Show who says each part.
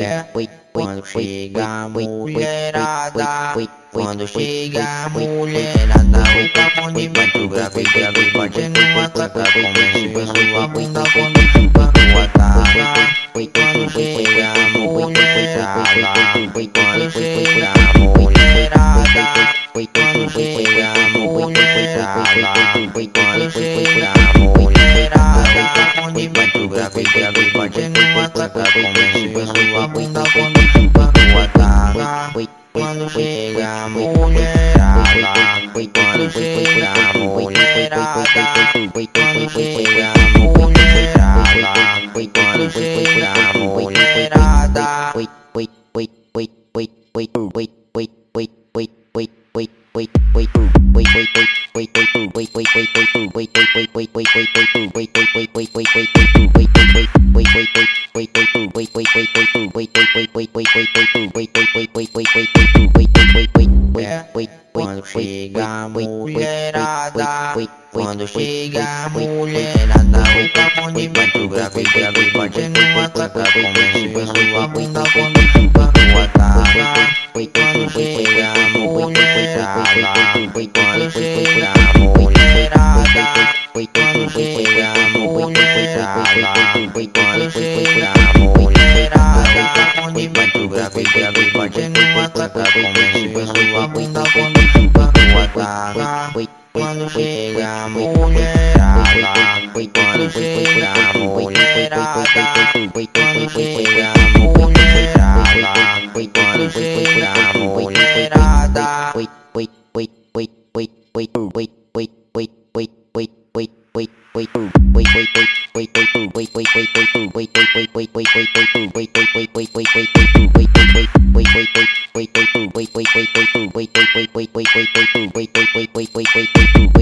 Speaker 1: É, quando chega a mulherada Quando chega a mulherada O capão de vento grave grave Batendo a taca Começa a sua bunda quando mulherada Quando chega a mulherada O papo de baixo grave, grave Bate numa taca Começa a sua bunda Quando chupa tua taca quando chega a mulherada Quando chega a mulherada Quando chega a mulherada Quando chega a mulherada O baixo grave, Bate numa taca Começa a sua bunda Quando chupa tua taca Quando chega a mulherada Quando chega O papo de baixo grave, grave Bate numa taca Começa a sua bunda Quando chupa tua taca quando chega a mulherada Quando chega a mulherada Quando chega a mulherada Quando chega a mulherada Wait, wait, wait, wait,
Speaker 2: wait,